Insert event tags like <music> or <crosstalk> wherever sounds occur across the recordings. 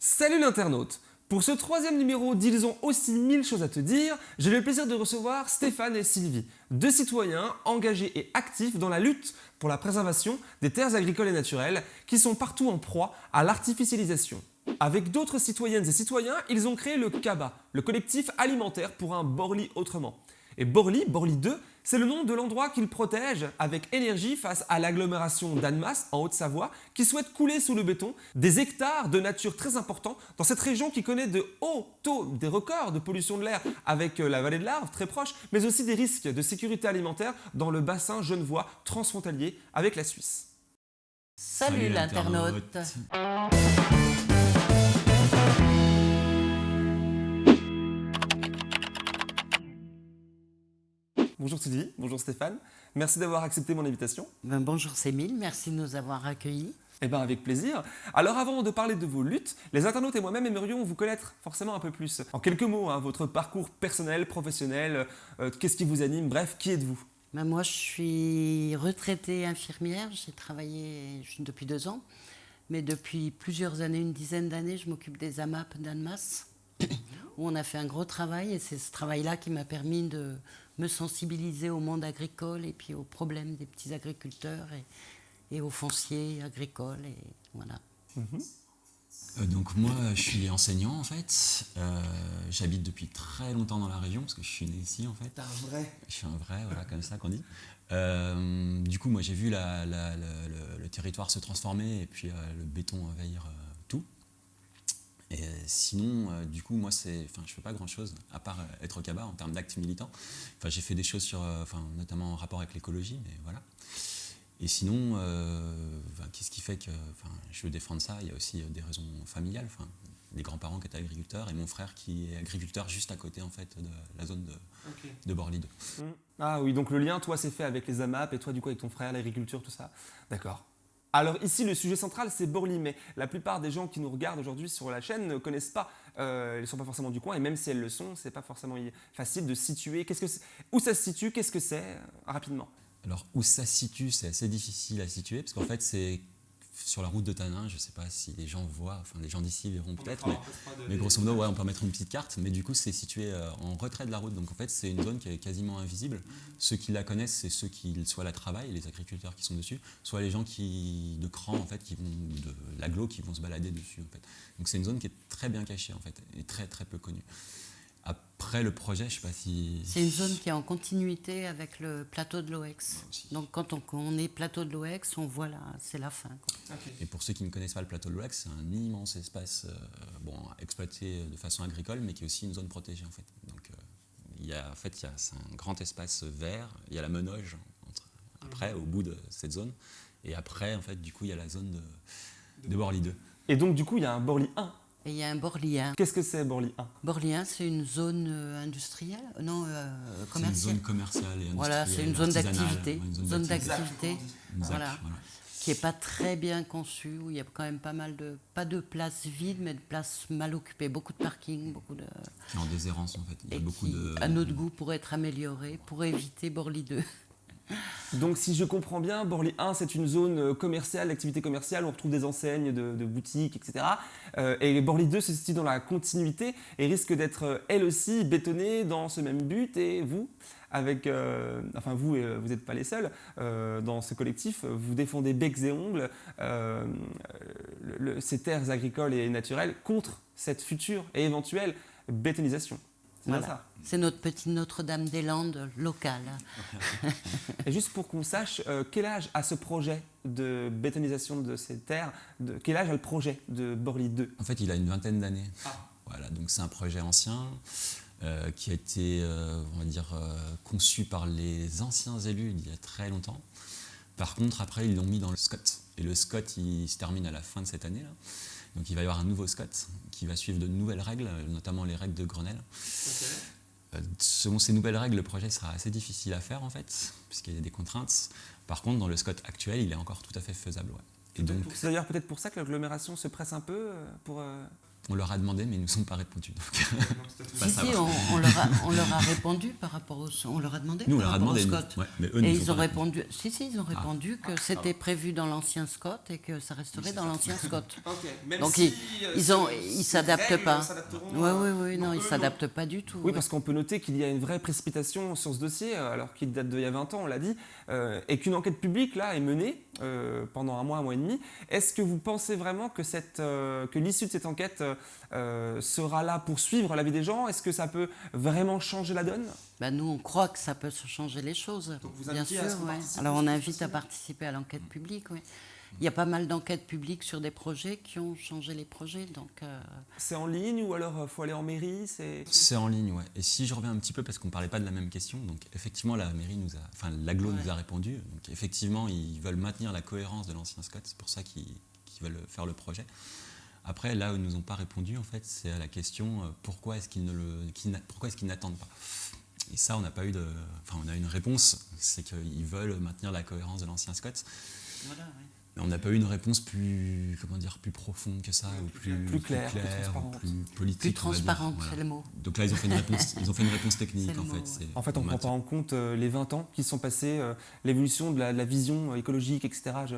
Salut l'internaute Pour ce troisième numéro d'Ils ont aussi mille choses à te dire, j'ai le plaisir de recevoir Stéphane et Sylvie, deux citoyens engagés et actifs dans la lutte pour la préservation des terres agricoles et naturelles qui sont partout en proie à l'artificialisation. Avec d'autres citoyennes et citoyens, ils ont créé le CABA, le collectif alimentaire pour un Borly autrement. Et Borly, Borly 2, c'est le nom de l'endroit qu'ils protègent avec énergie face à l'agglomération d'Annemasse en Haute-Savoie qui souhaite couler sous le béton des hectares de nature très importants dans cette région qui connaît de hauts taux, des records de pollution de l'air avec euh, la vallée de l'Arve très proche, mais aussi des risques de sécurité alimentaire dans le bassin genevois transfrontalier avec la Suisse. Salut, Salut l'internaute. Bonjour Sylvie, bonjour Stéphane, merci d'avoir accepté mon invitation. Ben, bonjour Sémile, merci de nous avoir accueillis. Eh bien avec plaisir. Alors avant de parler de vos luttes, les internautes et moi-même aimerions vous connaître forcément un peu plus. En quelques mots, hein, votre parcours personnel, professionnel, euh, qu'est-ce qui vous anime, bref, qui êtes-vous? Ben, moi, je suis retraitée infirmière, j'ai travaillé depuis deux ans, mais depuis plusieurs années, une dizaine d'années, je m'occupe des AMAP d'Annemasse, <coughs> où on a fait un gros travail, et c'est ce travail-là qui m'a permis de me sensibiliser au monde agricole et puis aux problèmes des petits agriculteurs et, et aux fonciers agricoles, et voilà. Euh, donc moi, je suis enseignant en fait. Euh, J'habite depuis très longtemps dans la région parce que je suis né ici en fait. un vrai Je suis un vrai, voilà, comme ça qu'on dit. Euh, du coup, moi, j'ai vu la- la- la- le, le territoire se transformer et puis euh, le béton envahir euh. Et euh, sinon, euh, du coup, moi, c'est, enfin, je fais pas grand-chose à part euh, être au CABA en termes d'actes militants. Enfin, j'ai fait des choses sur, euh, enfin, notamment en rapport avec l'écologie, mais voilà. Et sinon, euh, qu'est-ce qui fait que enfin, je veux défendre ça? Il y a aussi des raisons familiales. Enfin, des grands-parents qui étaient agriculteurs et mon frère qui est agriculteur juste à côté en fait de la zone de, de Borly 2. Ah oui, donc le lien, toi, c'est fait avec les AMAP et toi, du coup, avec ton frère, l'agriculture, tout ça. D'accord. Alors ici, le sujet central, c'est Borly, mais la plupart des gens qui nous regardent aujourd'hui sur la chaîne ne connaissent pas, euh, elles ne sont pas forcément du coin, et même si elles le sont, c'est pas forcément facile de situer. Où ça se situe? Qu'est-ce que c'est euh, Rapidement? Alors où ça se situe, c'est assez difficile à situer parce qu'en fait c'est sur la route de Tanin, je ne sais pas si les gens voient, enfin les gens d'ici verront peut-être, mais, mais grosso modo ouais, on peut mettre une petite carte, mais du coup c'est situé euh, en retrait de la route, donc en fait c'est une zone qui est quasiment invisible. Ceux qui la connaissent, c'est ceux qui soit la travaillent, les agriculteurs qui sont dessus, soit les gens qui de cran en fait, qui vont de l'aglo qui vont se balader dessus en fait. Donc c'est une zone qui est très bien cachée en fait et très très peu connue. Après le projet, je sais pas si C'est une zone qui est en continuité avec le plateau de l'OEX. Donc quand on, est plateau de l'OEX, on voit là, c'est la fin. quoi. Et pour ceux qui ne connaissent pas le plateau de l'Ouax, c'est un immense espace euh, bon, exploité de façon agricole, mais qui est aussi une zone protégée en fait. Donc euh, il y a, en fait, c'est un grand espace vert. Il y a la Menoge entre- après, au bout de cette zone. Et après, en fait, du coup, il y a la zone de, de Borly 2. Et donc, du coup, il y a un Borly 1. Et il y a un Borlien. Qu'est-ce que c'est Borly 1 Borlien, c'est une zone euh, industrielle, non, euh, C'est une commerciale. zone commerciale et industrielle. <laughs> Voilà, c'est une zone d'activité. Zone d'activité. voilà. voilà. qui n'est pas très bien conçue, où il y a quand même pas mal de, pas de places vides, mais de places mal occupées, beaucoup de parking, beaucoup de... Qui est en déshérence en fait. Il y a et beaucoup qui, de. à notre goût, pourrait être améliorée pour éviter Borly 2. Donc, si je comprends bien, Borly 1, c'est une zone euh, commerciale, d'activité commerciale, on retrouve des enseignes de, boutiques, etc. Euh, et Borly 2 se situe dans la continuité et risque d'être, euh, elle aussi, bétonnée dans ce même but. Et vous, avec, euh, enfin vous, euh, vous n'êtes pas les seuls euh, dans ce collectif, vous défendez becs et ongles euh, le- le- ces terres agricoles et naturelles contre cette future et éventuelle bétonisation. C'est Voilà. notre petite Notre-Dame-des-Landes locale. <laughs> Et juste pour qu'on sache, euh, quel âge a ce projet de bétonisation de ces terres de, Quel âge a le projet de Borly 2 En fait, il a une vingtaine d'années. Voilà, donc c'est un projet ancien euh, qui a été, euh, on va dire, euh, conçu par les anciens élus il y a très longtemps. Par contre, après, ils l'ont mis dans le SCOT. Et le SCOT, il se termine à la fin de cette année. Donc il va y avoir un nouveau SCOT qui va suivre de nouvelles règles, notamment les règles de Grenelle. Euh, Selon ces nouvelles règles, le projet sera assez difficile à faire en fait, puisqu'il y a des contraintes. Par contre, dans le SCOT actuel, il est encore tout à fait faisable. ouais. Et donc, C'est d'ailleurs peut-être pour ça que l'agglomération se presse un peu euh, pour... euh, On leur a demandé, mais ils ne nous ont pas répondu. donc. <laughs> Pas Si, si, on, on leur a, on leur a répondu par rapport au... On leur a demandé Nous, on par leur a rapport au demandé. SCOT. nous. Ouais, mais eux, Et ils ont répondu... Si, si, ils ont répondu que c'était prévu dans l'ancien SCOT et que ça resterait dans l'ancien SCOT. <laughs> Donc ils, ils s'adaptent pas. Oui, oui, oui, non, ils s'adaptent pas du tout. Oui, ouais. parce qu'on peut noter qu'il y a une vraie précipitation sur ce dossier, alors qu'il date d'il y a 20 ans, on l'a dit, euh, et qu'une enquête publique, là, est menée euh, pendant un mois, un mois et demi. Est-ce que vous pensez vraiment que, cette, euh, que l'issue de cette enquête sera là pour suivre la vie des gens? Est-ce que ça peut vraiment changer la donne? Bah, nous, on croit que ça peut changer les choses. Donc vous bien sûr. à ce qu'on ouais. participe Alors on invite à participer à l'enquête publique. oui. Il y a pas mal d'enquêtes publiques sur des projets qui ont changé les projets. Donc, euh, C'est en ligne ou alors il faut aller en mairie c'est... C'est en ligne, ouais. Et si je reviens un petit peu, parce qu'on ne parlait pas de la même question, donc effectivement, la mairie nous a, enfin, l'aglo Ouais. nous a répondu. Donc effectivement, ils veulent maintenir la cohérence de l'ancien SCOT, c'est pour ça qu'ils veulent faire le projet. Après, là où ils nous ont pas répondu, en fait, c'est à la question euh, pourquoi est-ce qu'ils ne le, qu'ils n'a- pourquoi est-ce qu'ils n'attendent pas? Et ça, on n'a pas eu de, enfin, on a une réponse, c'est qu'ils veulent maintenir la cohérence de l'ancien SCOT. voilà, ouais. Mais on n'a pas eu une réponse plus, comment dire, plus profonde que ça, ou plus, plus claire, plus ou transparente. plus politique. Plus transparente, Voilà. c'est le mot. Donc là, ils ont fait une réponse, <laughs> ils ont fait une réponse C'est technique en mot, fait. ouais. En fait, on ne prend pas en compte euh, les 20 ans qui sont passés, euh, l'évolution de la, de la vision écologique, etc. Je...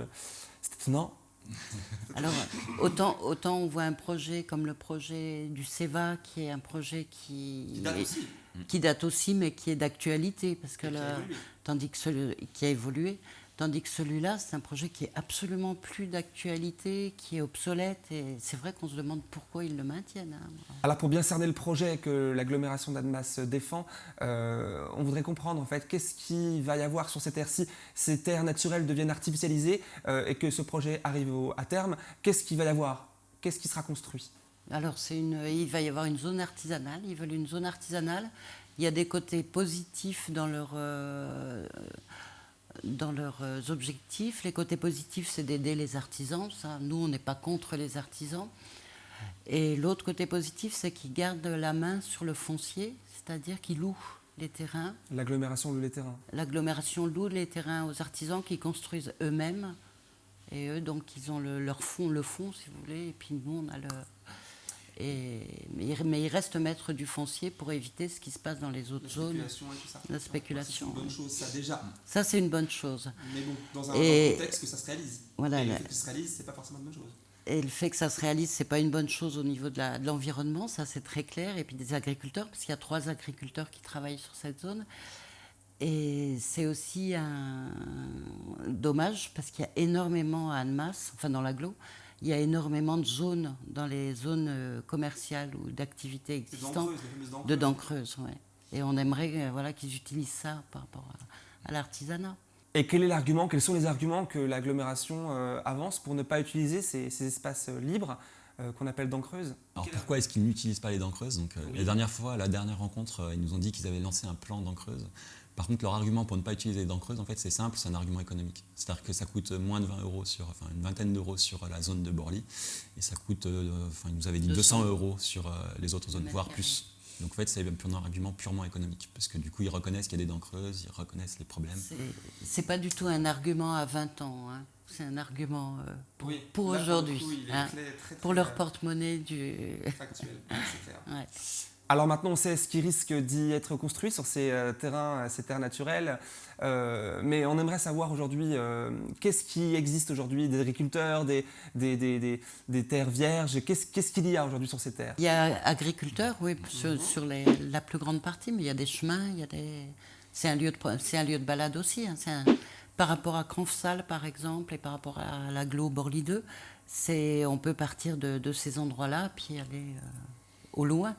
C'est étonnant. <laughs> Alors, autant, autant on voit un projet comme le projet du CEVA, qui est un projet qui, qui date aussi, mais qui est d'actualité, parce que là, tandis que celui qui a évolué, tandis que celui-là, c'est un projet qui est absolument plus d'actualité, qui est obsolète, et c'est vrai qu'on se demande pourquoi ils le maintiennent. hein. Alors pour bien cerner le projet que l'agglomération d'Annemasse défend, euh, on voudrait comprendre en fait qu'est-ce qu'il va y avoir sur ces terres si ces terres naturelles deviennent artificialisées euh, et que ce projet arrive au- à terme. Qu'est-ce qu'il va y avoir? Qu'est-ce qui sera construit? Alors, c'est une, il va y avoir une zone artisanale. Ils veulent une zone artisanale. Il y a des côtés positifs dans, leur, euh, dans leurs euh, objectifs. Les côtés positifs, c'est d'aider les artisans. Ça, nous, on n'est pas contre les artisans. Et l'autre côté positif, c'est qu'ils gardent la main sur le foncier, c'est-à-dire qu'ils louent les terrains. L'agglomération de les terrains. L'agglomération loue les terrains aux artisans qui construisent eux-mêmes. Et eux, donc, ils ont le, leur fond, le fond, si vous voulez, et puis nous, on a le. Et, mais, il- restent maîtres du foncier pour éviter ce qui se passe dans les autres zones. La spéculation. C'est une bonne chose, ça déjà. Ça, c'est une bonne chose. Mais bon, dans un- Et- contexte que ça se réalise. Voilà, Et le la- fait que ça se réalise, c'est pas forcément une bonne chose. Et le fait que ça se réalise, c'est pas une bonne chose au niveau de la- de l'environnement, ça c'est très clair. Et puis des agriculteurs, parce qu'il y a trois agriculteurs qui travaillent sur cette zone. Et c'est aussi un dommage parce qu'il y a énormément à Annemasse, enfin dans l'agglo, il y a énormément de zones dans les zones euh, commerciales ou d'activités existantes de dents creuses. ouais. Et on aimerait euh, voilà, qu'ils utilisent ça par rapport à, à l'artisanat. Et quel est l'argument Quels sont les arguments que l'agglomération euh, avance pour ne pas utiliser ces, ces espaces libres euh, qu'on appelle dents creuses Alors pourquoi est-ce qu'ils n'utilisent pas les dents creuses Donc euh, la dernière fois, la dernière rencontre, euh, ils nous ont dit qu'ils avaient lancé un plan dents creuses. Par contre, leur argument pour ne pas utiliser les dents creuses, en fait, c'est simple, c'est un argument économique. C'est-à-dire que ça coûte moins de 20 euros sur, enfin une vingtaine d'euros sur la zone de Borly, et ça coûte, euh, enfin ils nous avaient dit 200, 200 euros sur euh, les autres zones, voire plus. Donc en fait, c'est un argument purement économique, parce que du coup, ils reconnaissent qu'il y a des dents creuses, ils reconnaissent les problèmes. C'est- pas du tout un argument à 20 ans, hein. c'est un argument euh, pour, Oui, pour là, pour aujourd'hui, hein, pour leur porte-monnaie du. factuel, c'est clair. <laughs> Ouais. Alors maintenant, on sait ce qui risque d'y être construit sur ces euh, terrains, euh, ces terres naturelles. Euh, mais on aimerait savoir aujourd'hui euh, qu'est-ce qui existe aujourd'hui? Des agriculteurs, des, des, des, des- terres vierges? Qu'est-ce qu'il y a aujourd'hui sur ces terres? Il y a agriculteurs, oui, sur, Mhm. sur les- la plus grande partie, mais il y a des chemins, il y a des. C'est un lieu de un lieu de balade aussi. hein. Un- par rapport à Cronfsal, par exemple, et par rapport à l'aglo Borly 2, c'est on peut partir de, de ces endroits-là puis aller au loin.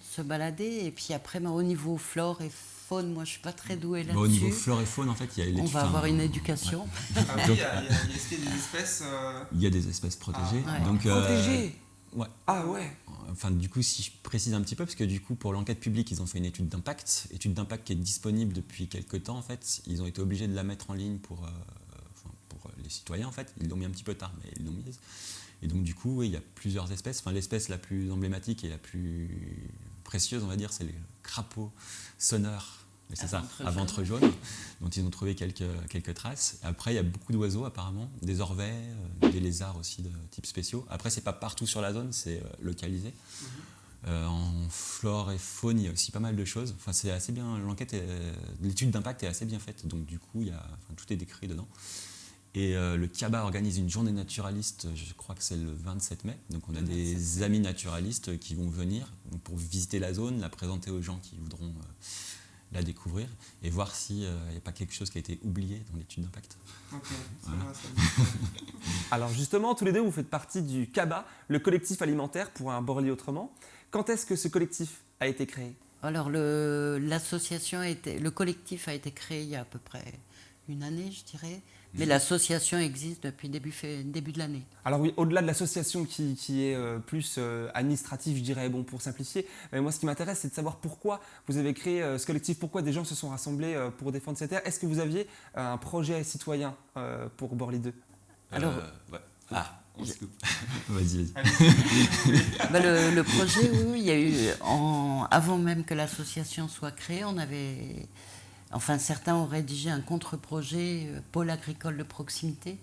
Se balader. Et puis après, ben, au niveau flore et faune, moi je suis pas très douée Bah, au niveau là-dessus. flore et faune, en fait, il y a On va avoir une éducation. Ah oui, Donc- il y a, il y a- il y a des espèces. euh, Il y a des espèces protégées. Ah, ouais. donc, euh, protégées ouais. Ah ouais Enfin, du coup, si je précise un petit peu, parce que du coup, pour l'enquête publique, ils ont fait une étude d'impact, étude d'impact qui est disponible depuis quelques temps, en fait. Ils ont été obligés de la mettre en ligne pour, euh, pour les citoyens, en fait. Ils l'ont mis un petit peu tard, mais ils l'ont mise. Et donc, du coup, oui, il y a plusieurs espèces. Enfin, l'espèce la plus emblématique et la plus précieuse, on va dire, c'est le crapaud sonneur c'est ça, ventre à ventre jaune, dont ils ont trouvé quelques, quelques traces. Après, il y a beaucoup d'oiseaux apparemment, des orvets, euh, des lézards aussi de type spéciaux. Après, c'est pas partout sur la zone, c'est euh, localisé. Mhm. Euh, en flore et faune, il y a aussi pas mal de choses. Enfin, c'est assez bien. L'enquête, l'étude d'impact est assez bien faite. Donc du coup, il y a, enfin, tout est décrit dedans. Et euh, le CABA organise une journée naturaliste, je crois que c'est le 27 mai. Donc on a des amis naturalistes qui vont venir pour visiter la zone, la présenter aux gens qui voudront euh, la découvrir et voir s'il n'y a pas quelque chose qui a été oublié dans l'étude d'impact. <laughs> Alors justement, tous les deux, vous faites partie du CABA, le collectif alimentaire pour un Borly autrement. Quand est-ce que ce collectif a été créé? Alors le, l'association a été, le collectif a été créé il y a à peu près une année, je dirais. Mais l'association existe depuis début, fait- début de l'année. Alors oui, au-delà de l'association qui, qui est euh, plus euh, administrative, je dirais, bon, pour simplifier, mais moi ce qui m'intéresse, c'est de savoir pourquoi vous avez créé euh, ce collectif, pourquoi des gens se sont rassemblés euh, pour défendre cette terre. Est-ce que vous aviez un projet citoyen euh, pour Borly 2 Alors- ouais. Ah, on se coupe. vas-y, vas-y. Bah, le, le projet, oui, oui, il y a eu, en- avant même que l'association soit créée, on avait, enfin certains ont rédigé un contre-projet euh, pôle agricole de proximité.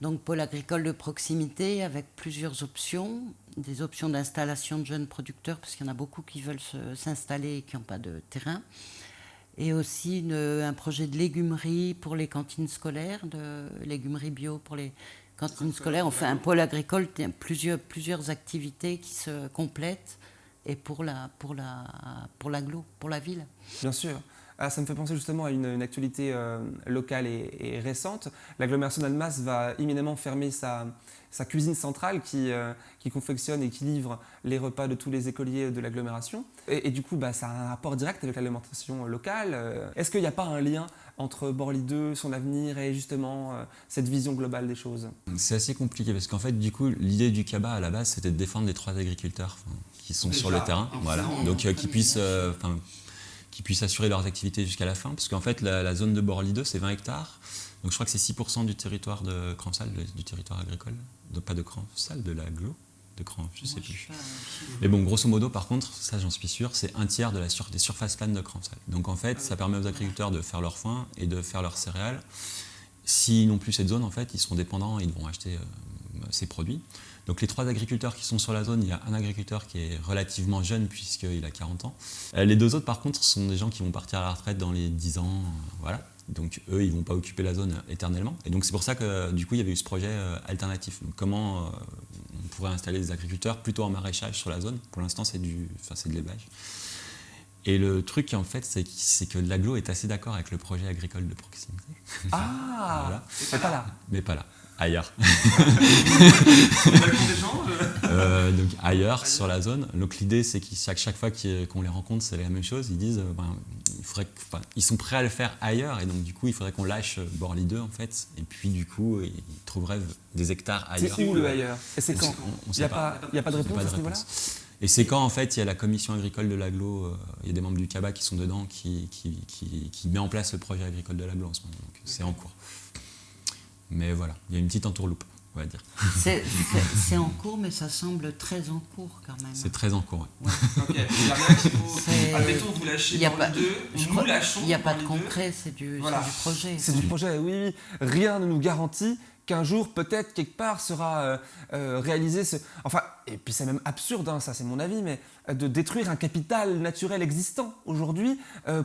Donc pôle agricole de proximité avec plusieurs options, des options d'installation de jeunes producteurs, parce qu'il y en a beaucoup qui veulent s'installer et qui n'ont pas de terrain. Et aussi une- un projet de légumerie pour les cantines scolaires, de légumerie bio pour les cantines scolaires. On fait un pôle agricole, il y a plusieurs, plusieurs activités qui se complètent et pour la pour la pour pour la ville. Bien sûr. Ah, ça me fait penser justement à une, une actualité euh, locale et, et récente. L'agglomération d'Almas va immédiatement fermer sa, sa cuisine centrale qui, euh, qui confectionne et qui livre les repas de tous les écoliers de l'agglomération. Et, et du coup, bah, ça a un rapport direct avec l'alimentation locale. Euh, Est-ce qu'il n'y a pas un lien entre Borly 2, son avenir et justement euh, cette vision globale des choses? C'est assez compliqué parce qu'en fait, du coup, l'idée du CABA à la base, c'était de défendre les trois agriculteurs qui sont sur le terrain, voilà, donc euh, qui puissent, euh, qui puissent assurer leurs activités jusqu'à la fin, parce qu'en fait, la, la zone de Borly 2, c'est 20 hectares, donc je crois que c'est 6% du territoire de Cransal, du territoire agricole, de, pas de Cransal, de l'agglo, de Cran, je sais plus. Mais bon, grosso modo, par contre, ça j'en suis sûr, c'est un tiers de la sur- des surfaces planes de Cransal. Donc en fait, ça permet aux agriculteurs de faire leur foin et de faire leurs céréales. S'ils n'ont plus cette zone, en fait, ils seront dépendants, ils vont acheter euh, ces produits. Donc les trois agriculteurs qui sont sur la zone, il y a un agriculteur qui est relativement jeune puisqu'il a 40 ans. Euh, les deux autres, par contre, sont des gens qui vont partir à la retraite dans les 10 ans. euh, voilà. Donc eux, ils ne vont pas occuper la zone éternellement. Et donc c'est pour ça que du coup, il y avait eu ce projet euh, alternatif. Donc, comment euh, on pourrait installer des agriculteurs plutôt en maraîchage sur la zone? Pour l'instant, c'est du, c'est de l'élevage. Et le truc, en fait, c'est que, que l'aglo est assez d'accord avec le projet agricole de proximité, Ah <laughs> Voilà. C'est pas là. mais pas là, ailleurs. <laughs> Euh, donc ailleurs sur la zone. Donc l'idée c'est qu'à chaque, chaque fois qu'on les rencontre c'est la même chose. Ils disent euh, ben, il faudrait que- enfin, ils sont prêts à le faire ailleurs et donc du coup il faudrait qu'on lâche euh, Borly 2 en fait et puis du coup ils trouveraient des hectares ailleurs. C'est où le ailleurs? Et c'est quand? Sait- on- on Il n'y a, pas, y a pas de Il y a réponse pas à de ce niveau-là? Et c'est quand en fait il y a la commission agricole de l'aglo, euh, il y a des membres du CABA qui sont dedans, qui, qui, qui, qui met en place le projet agricole de l'aglo en ce moment. Donc c'est en cours. Mais voilà, il y a une petite entourloupe, on va dire. <laughs> C'est en cours, mais ça semble très en cours quand même. C'est très en cours. ouais. <laughs> Ok, il n'y a rien qu'il faut. C'est- Admettons, vous lâchez Il n'y a, Borly pas- 2, je nous crois- lâchons. il y a pas de Borly 2. concret, c'est du, Voilà. du projet. C'est du projet, oui, oui. Rien ne nous garantit qu'un jour, peut-être, quelque part, sera euh, euh, réalisé ce... Enfin, et puis c'est même absurde, hein, ça c'est mon avis, mais euh, de détruire un capital naturel existant aujourd'hui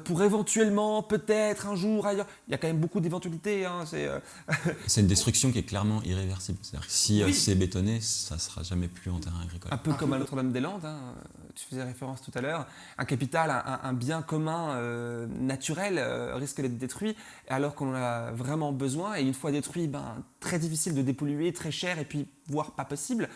pour éventuellement, peut-être, un jour, ailleurs... Il y a quand même beaucoup d'éventualités, hein, c'est... <laughs> une destruction qui est clairement irréversible. C'est-à-dire que si Oui. c'est bétonné, ça ne sera jamais plus en terrain agricole. Un peu comme à Notre-Dame-des-Landes, hein, tu faisais référence tout à l'heure, un capital, un, bien commun naturel risque d'être détruit alors qu'on en a vraiment besoin et une fois détruit, ben, très difficile de dépolluer, très cher et puis voire pas possible.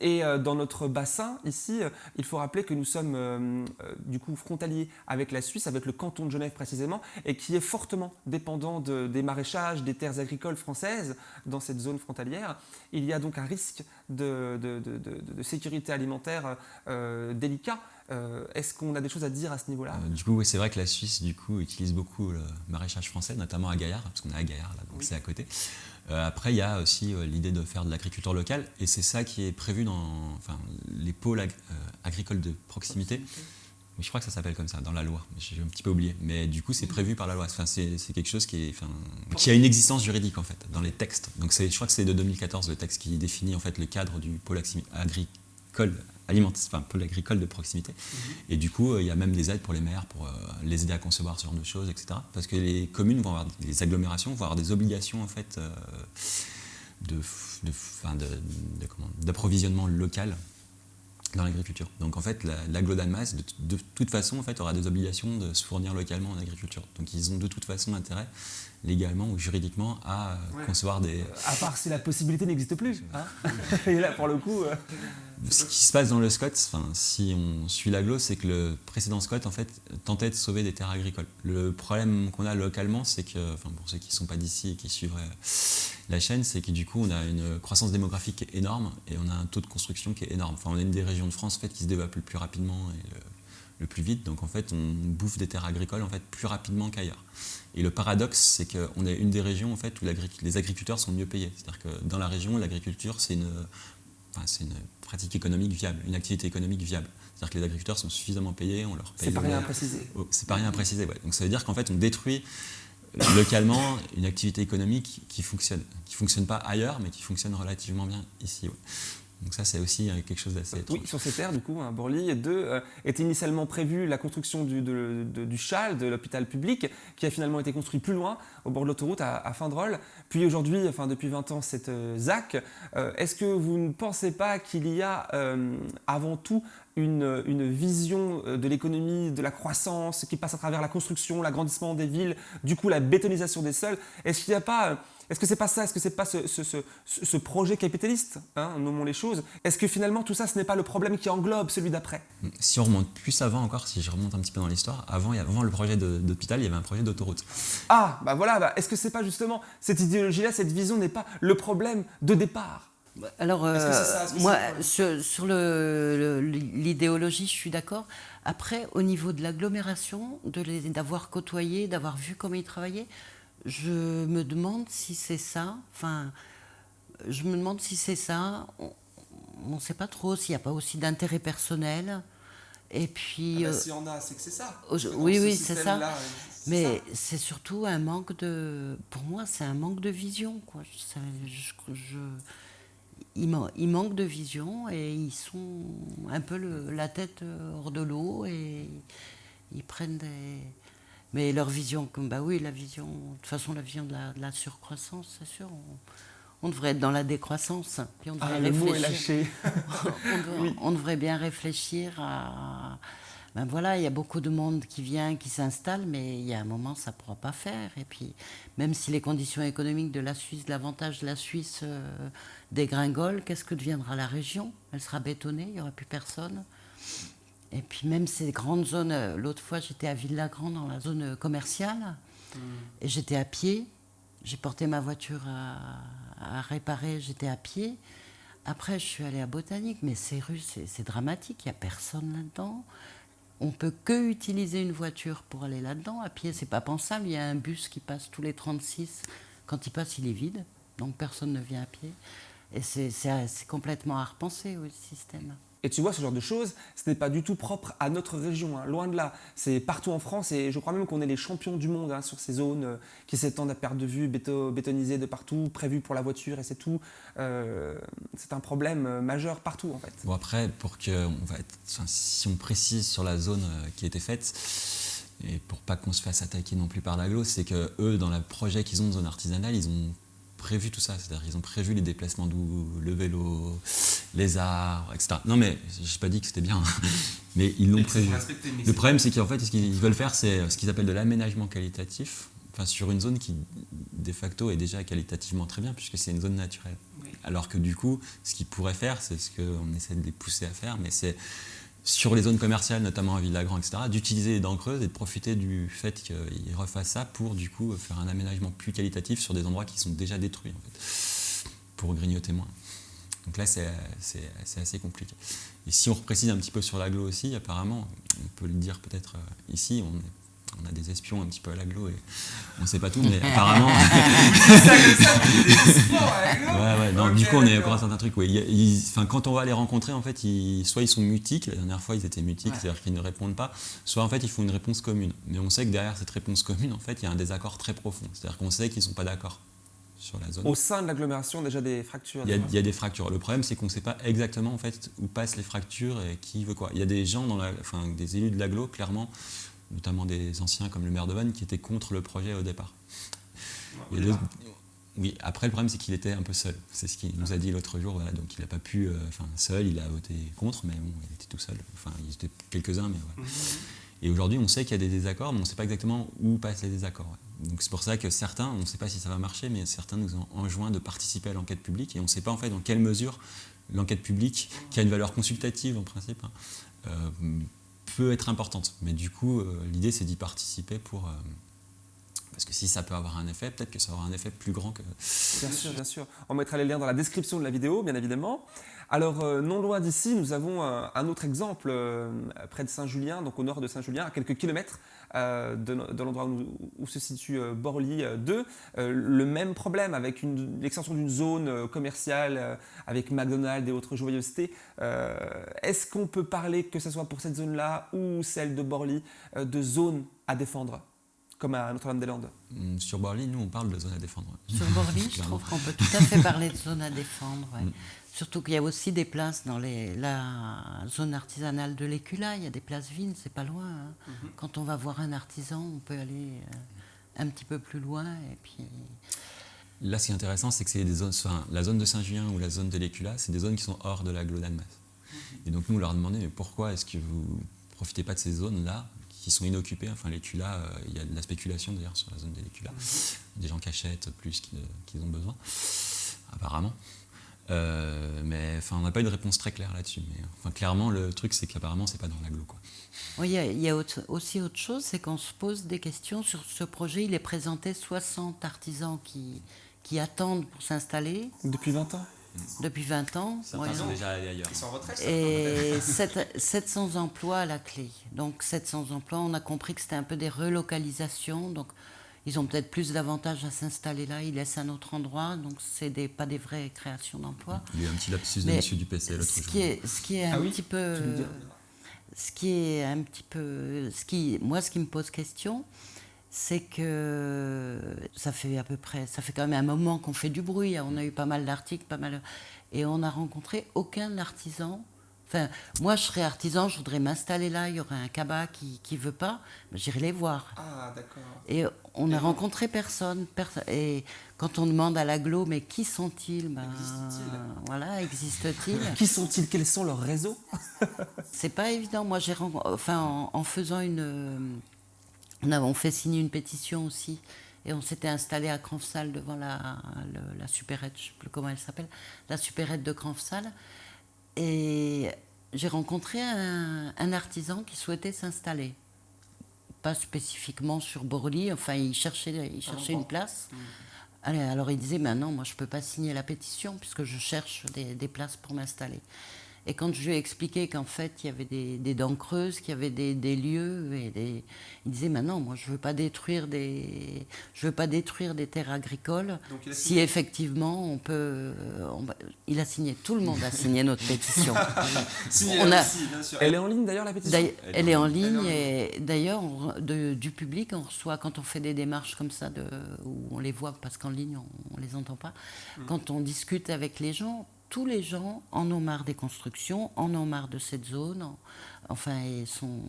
Et euh, dans notre bassin, ici, euh, il faut rappeler que nous sommes euh, du coup frontaliers avec la Suisse, avec le canton de Genève précisément, et qui est fortement dépendant de- des maraîchages, des terres agricoles françaises dans cette zone frontalière. Il y a donc un risque de, de- de- de- de sécurité alimentaire euh, délicat. Euh, Est-ce qu'on a des choses à dire à ce niveau-là? Euh, du coup, oui, c'est vrai que la Suisse, du coup, utilise beaucoup le maraîchage français, notamment à Gaillard, parce qu'on est à Gaillard, là, donc Oui. c'est à côté. Après, il y a aussi l'idée de faire de l'agriculture locale, et c'est ça qui est prévu dans enfin, les pôles ag- agricoles de proximité. Je crois que ça s'appelle comme ça dans la loi. J'ai un petit peu oublié. Mais du coup, c'est prévu par la loi. Enfin, c'est quelque chose qui, est, enfin, qui a une existence juridique en fait dans les textes. Donc, je crois que c'est de 2014 le texte qui définit en fait le cadre du pôle agricole alimentaire, enfin pôle agricole de proximité. Mhm. Et du coup, il y a même des aides pour les maires pour euh, les aider à concevoir ce genre de choses, etc. Parce que les communes vont avoir, les agglomérations vont avoir des obligations en fait euh, de, d'approvisionnement local dans l'agriculture. Donc en fait, la, de, de, toute façon, aura des obligations de se fournir localement en agriculture. Donc ils ont de toute façon intérêt, légalement ou juridiquement, à concevoir des... À part si la possibilité n'existe plus. Hein <laughs> Et là, pour le coup... Euh, ce qui se passe dans le SCOT, si on suit l'aglo, c'est que le précédent SCOT en fait, tentait de sauver des terres agricoles. Le problème qu'on a localement, c'est que, enfin, pour ceux qui ne sont pas d'ici et qui suivraient la chaîne, c'est que du coup, on a une croissance démographique est énorme et on a un taux de construction qui est énorme. Enfin, on a une des régions de France en fait, qui se développe le plus rapidement et le, plus vite. Donc en fait, on bouffe des terres agricoles en fait, plus rapidement qu'ailleurs. Et le paradoxe, c'est qu'on est une des régions en fait, où les agriculteurs sont mieux payés. C'est-à-dire que dans la région, l'agriculture, c'est une, enfin, une pratique économique viable, une activité économique viable. C'est-à-dire que les agriculteurs sont suffisamment payés, on leur paye. C'est pas rien à préciser. Oh, c'est pas rien à préciser, ouais. Donc ça veut dire qu'en fait, on détruit localement une activité économique qui fonctionne, qui ne fonctionne pas ailleurs, mais qui fonctionne relativement bien ici. Donc ça, c'est aussi euh, quelque chose d'assez Oui, sur ces terres, du coup, hein, Borly, deux, euh, était initialement prévu la construction du, de, du CHAL, de l'hôpital public, qui a finalement été construit plus loin, au bord de l'autoroute, à, à Findrol. Puis aujourd'hui, enfin depuis 20 ans, cette euh, ZAC. Est-ce que vous ne pensez pas qu'il y a avant tout une, une, vision de l'économie, de la croissance, qui passe à travers la construction, l'agrandissement des villes, du coup la bétonisation des sols? Est-ce qu'il n'y a pas est-ce que c'est pas ça? Est-ce que c'est pas ce, projet capitaliste hein, Nommons les choses? Est-ce que finalement tout ça, ce n'est pas le problème qui englobe celui d'après? Si on remonte plus avant encore, si je remonte un petit peu dans l'histoire, avant, avant le projet d'hôpital, il y avait un projet d'autoroute. Ah, bah voilà, bah, est-ce que c'est pas justement cette idéologie-là, cette vision n'est pas le problème de départ? Alors, euh, moi, sur, l'idéologie, je suis d'accord. Après, au niveau de l'agglomération, d'avoir côtoyé, d'avoir vu comment ils travaillaient, je me demande si c'est ça. Enfin, je me demande si c'est ça. On ne sait pas trop s'il n'y a pas aussi d'intérêt personnel. Et puis. Ah bah, S'il y en a, c'est que c'est ça. oui, oui, c'est ça. Mais c'est surtout un manque de. Pour moi, c'est un manque de vision. Quoi. Je, je, ils, manquent de vision et ils sont un peu la tête hors de l'eau et ils prennent des mais leur vision, comme bah oui, la vision, de toute façon, la vision de la, surcroissance, c'est sûr. On, devrait être dans la décroissance. Puis on devrait ah, le mot est lâché. <laughs> on, devrait bien réfléchir à. Ben voilà, il y a beaucoup de monde qui vient, qui s'installe, mais il y a un moment, ça ne pourra pas faire. Et puis, même si les conditions économiques de la Suisse, l'avantage de la Suisse euh, dégringole, qu'est-ce que deviendra la région? Elle sera bétonnée, il n'y aura plus personne. Et puis même ces grandes zones, euh, l'autre fois j'étais à Villagrand dans la zone euh, commerciale, mm. et j'étais à pied, j'ai porté ma voiture à, réparer, j'étais à pied. Après je suis allée à Botanique, mais ces rues c'est dramatique, il n'y a personne là-dedans. On peut que utiliser une voiture pour aller là-dedans. À pied, c'est pas pensable. Il y a un bus qui passe tous les 36. Quand il passe, il est vide. Donc personne ne vient à pied. Et c'est complètement à repenser, oui, le système. Et tu vois, ce genre de choses, ce n'est pas du tout propre à notre région, hein, loin de là. C'est partout en France et je crois même qu'on est les champions du monde hein, sur ces zones euh, qui s'étendent à perte de vue, bétonisées de partout, prévues pour la voiture et c'est tout. Euh, c'est un problème euh, majeur partout en fait. Bon après, pour que, si on précise sur la zone qui a été faite, et pour pas qu'on se fasse attaquer non plus par l'aglo, c'est que eux, dans le projet qu'ils ont de zone artisanale, ils ont prévu tout ça. C'est-à-dire ils ont prévu les déplacements d'où, le vélo, les arts, etc. Non mais je n'ai pas dit que c'était bien, <laughs> mais ils l'ont prévu. Le problème c'est qu'en fait ce qu'ils veulent faire c'est ce qu'ils appellent de l'aménagement qualitatif, enfin sur une zone qui de facto est déjà qualitativement très bien puisque c'est une zone naturelle. Alors que du coup ce qu'ils pourraient faire, c'est ce qu'on essaie de les pousser à faire, mais c'est sur les zones commerciales, notamment à Villagrand, etc., d'utiliser les dents creuses et de profiter du fait qu'ils refassent ça pour du coup faire un aménagement plus qualitatif sur des endroits qui sont déjà détruits, en fait, pour grignoter moins. Donc là, c'est assez compliqué. Et si on reprécise un petit peu sur l'aglo aussi, apparemment, on peut le dire peut-être euh, ici, a des espions un petit peu à l'aglo et on ne sait pas tout, mais apparemment. <laughs> ouais, ouais, non, du coup, on est encore à certains trucs. Quand on va les rencontrer, en fait, ils, soit ils sont mutiques, la dernière fois ils étaient mutiques, c'est-à-dire qu'ils ne répondent pas, soit en fait ils font une réponse commune. Mais on sait que derrière cette réponse commune, en fait, il y a un désaccord très profond. C'est-à-dire qu'on sait qu'ils ne sont pas d'accord sur la zone. Au sein de l'agglomération, déjà des fractures il y, a, des fractures. Le problème, c'est qu'on ne sait pas exactement en fait, où passent les fractures et qui veut quoi. Il y a des gens, dans la, enfin, des élus de l'agglo, clairement, notamment des anciens comme le maire de Vannes, qui étaient contre le projet au départ. oui, après le problème c'est qu'il était un peu seul. C'est ce qu'il nous a dit l'autre jour. Voilà, donc il n'a pas pu, euh, enfin seul, il a voté contre, mais bon, il était tout seul. Enfin, il était quelques-uns, mais voilà. Mhm. Et aujourd'hui, on sait qu'il y a des désaccords, mais on ne sait pas exactement où passent les désaccords. Donc c'est pour ça que certains, on ne sait pas si ça va marcher, mais certains nous ont enjoint de participer à l'enquête publique, et on ne sait pas en fait dans quelle mesure l'enquête publique, qui a une valeur consultative en principe, hein, euh, peut être importante. Mais du coup, euh, l'idée c'est d'y participer pour... Euh, parce que si ça peut avoir un effet, peut-être que ça aura un effet plus grand que... Bien sûr, bien sûr. On mettra les liens dans la description de la vidéo, bien évidemment. Alors, euh, non loin d'ici, nous avons un, autre exemple près de Saint-Julien, donc au nord de Saint-Julien, à quelques kilomètres euh, de, l'endroit où, se situe Borly 2. le même problème avec l'extension d'une zone commerciale avec McDonald's et autres joyeusetés. Est-ce qu'on peut parler, que ce soit pour cette zone-là ou celle de Borly, de zone à défendre? Comme à Notre-Dame-des-Landes mm, Sur Borly, nous, on parle de zone à défendre. Sur Borly, <laughs> je trouve qu'on peut tout à fait parler de zone à défendre. Mm. Surtout qu'il y a aussi des places dans les, la zone artisanale de l'Écula, il y a des places vides, c'est pas loin. Hein. Mhm. Quand on va voir un artisan, on peut aller euh, un petit peu plus loin. Et puis... Là, ce qui est intéressant, c'est que c'est des zones, la zone de Saint-Julien ou la zone de l'Écula, c'est des zones qui sont hors de la d'Almas. Mhm. Et donc nous, on leur a demandé, mais pourquoi est-ce que vous ne profitez pas de ces zones-là qui sont inoccupées Enfin, l'Écula, euh, il y a de la spéculation d'ailleurs sur la zone de l'Écula. Mhm. Des gens qui achètent plus qu'ils ont besoin, apparemment. Euh, mais enfin, on n'a pas eu de réponse très claire là-dessus. Mais enfin, clairement, le truc, c'est qu'apparemment, c'est pas dans l'agglo. Oui, il y a, aussi autre chose, c'est qu'on se pose des questions sur ce projet. Il est présenté 60 artisans qui, qui attendent pour s'installer. Depuis 20 ans? Depuis 20 ans. Certains sont déjà allés ailleurs. Ils sont en retraite, Et 700 emplois à la clé. Donc 700 emplois, on a compris que c'était un peu des relocalisations. Donc ils ont peut-être plus d'avantages à s'installer là, ils laissent un autre endroit, donc c'est des, pas des vraies créations d'emplois. Il y a un petit lapsus de monsieur du PC l'autre jour. Qui est, ce qui est un ah petit peu... Ce qui est un petit peu... Ce qui, moi, ce qui me pose question, c'est que ça fait à peu près, ça fait quand même un moment qu'on fait du bruit, on a eu pas mal d'articles, pas mal... Et on n'a rencontré aucun artisan Enfin, moi, je serais artisan, je voudrais m'installer là, il y aurait un cabas qui ne veut pas, j'irai les voir. Ah, d'accord. Et on n'a rencontré personne, Et quand on demande à l'aglo, mais qui sont-ils? Ben, Existe-t-il? Voilà, existe-t-il? <laughs> Qui sont-ils? Quels sont leurs réseaux? C'est pas évident. Moi, j'ai enfin, en, faisant une. On, a, fait signer une pétition aussi. Et on s'était installé à Cranfsal devant la, la supérette, je ne sais plus comment elle s'appelle, la supérette de Cranfsal. Et j'ai rencontré un, artisan qui souhaitait s'installer. Pas spécifiquement sur Borly, enfin il cherchait, il cherchait une place. Mmh. Allez, alors il disait, ben non, moi je ne peux pas signer la pétition puisque je cherche des places pour m'installer. Et quand je lui ai expliqué qu'en fait, il y avait des, dents creuses, qu'il y avait des, lieux, et des... il disait maintenant, moi, je ne veux pas détruire des, je veux pas détruire des terres agricoles. Si effectivement, on peut, il a signé, tout le monde a signé notre <laughs> pétition. on a... Elle est en ligne d'ailleurs la pétition. Elle, est en ligne et d'ailleurs, du public, on reçoit quand on fait des démarches comme ça, de, où on les voit parce qu'en ligne on, ne les entend pas. Mm. Quand on discute avec les gens, tous les gens en ont marre des constructions, en ont marre de cette zone. Enfin, ils sont.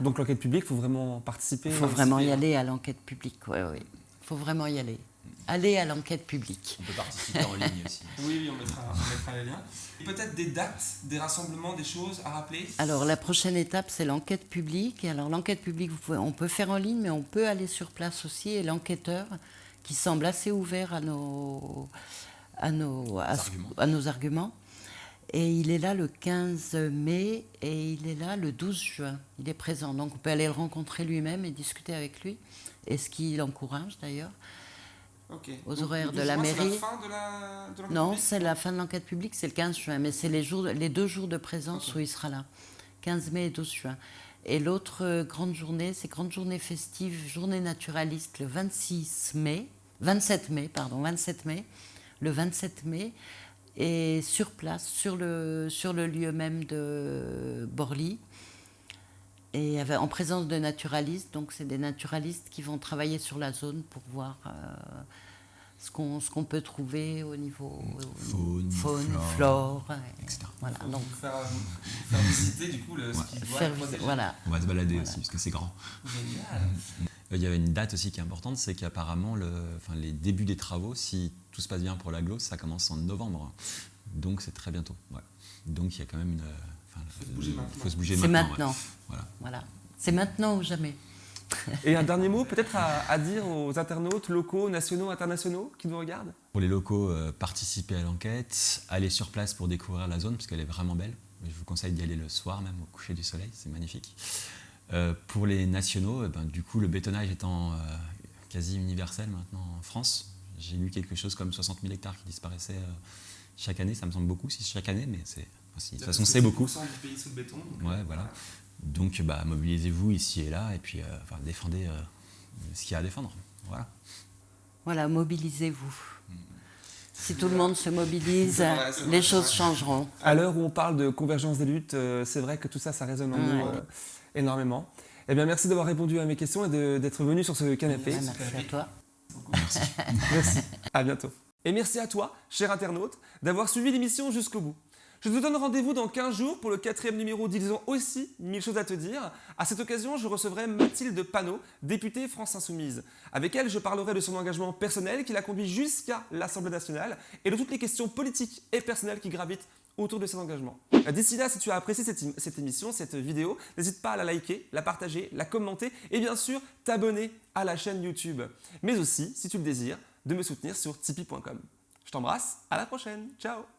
Donc l'enquête publique, il faut vraiment participer. Il faut vraiment y aller à l'enquête publique, oui, oui. Il faut vraiment y aller. Aller à l'enquête publique. On peut participer en ligne aussi. <laughs> Oui, oui, on mettra, les liens. Peut-être des dates, des rassemblements, des choses à rappeler Alors la prochaine étape, c'est l'enquête publique. Et alors l'enquête publique, on peut faire en ligne, mais on peut aller sur place aussi. Et l'enquêteur, qui semble assez ouvert à nos à nos, à, nos arguments. Et il est là le 15 mai et il est là le 12 juin. Il est présent. Donc on peut aller le rencontrer lui-même et discuter avec lui. Et ce qui l'encourage d'ailleurs. Aux horaires de la mairie. C'est la fin de la, Non, c'est la fin de l'enquête publique, c'est le 15 juin. Mais c'est les, jours, les deux jours de présence où il sera là. 15 mai et 12 juin. Et l'autre euh, grande journée, c'est grande journée festive, journée naturaliste le 26 mai, 27 mai, pardon, 27 mai, le 27 mai, et sur place, sur le, sur le lieu même de Borly, et avec- en présence de naturalistes. Donc, c'est des naturalistes qui vont travailler sur la zone pour voir euh, ce qu'on ce qu'on peut trouver au niveau Faune, flore, flore, ouais. etc. Voilà, donc faire, faire visiter du coup le, ce Ouais. qui doit faire voilà. On va se balader Voilà. aussi parce que c'est grand. Génial. Euh, Il y avait une date aussi qui est importante, c'est qu'apparemment le, enfin, les débuts des travaux, si tout se passe bien pour l'agglo, ça commence en novembre. Donc c'est très bientôt. ouais. Donc il y a quand même une. euh, enfin, Faut se bouger le- maintenant. faut se bouger C'est maintenant. ouais. Voilà. Voilà. C'est maintenant ou jamais. Et un dernier mot peut-être à, à dire aux internautes locaux, nationaux, internationaux qui nous regardent? Pour les locaux, euh, participer à l'enquête, aller sur place pour découvrir la zone parce qu'elle est vraiment belle. Je vous conseille d'y aller le soir même au coucher du soleil, c'est magnifique. Euh, pour les nationaux, eh ben, du coup le bétonnage étant euh, quasi universel maintenant en France, j'ai lu quelque chose comme 60 000 hectares qui disparaissaient euh, chaque année, ça me semble beaucoup si chaque année, mais c'est aussi, de toute façon c'est beaucoup. 10% du pays sous le béton. donc, Ouais, voilà. Donc bah, mobilisez-vous ici et là et puis euh, enfin, défendez euh, ce qu'il y a à défendre. Voilà. Voilà, mobilisez-vous. Si tout le monde se mobilise, <laughs> vrai, les choses changeront. À l'heure où on parle de convergence des luttes, euh, c'est vrai que tout ça, ça résonne en nous euh, énormément. Eh bien, merci d'avoir répondu à mes questions et d'être venu sur ce canapé. Ouais, merci à toi. Merci. <laughs> Merci. À bientôt. Et merci à toi, cher internaute, d'avoir suivi l'émission jusqu'au bout. Je te donne rendez-vous dans 15 jours pour le quatrième numéro d'Ils ont aussi mille choses à te dire. À cette occasion, je recevrai Mathilde Panot, députée France Insoumise. Avec elle, je parlerai de son engagement personnel qui l'a conduit jusqu'à l'Assemblée nationale et de toutes les questions politiques et personnelles qui gravitent autour de cet engagement. D'ici là, si tu as apprécié cette, cette émission, cette vidéo, n'hésite pas à la liker, la partager, la commenter et bien sûr t'abonner à la chaîne YouTube. Mais aussi, si tu le désires, de me soutenir sur tipeee.com. Je t'embrasse, à la prochaine, ciao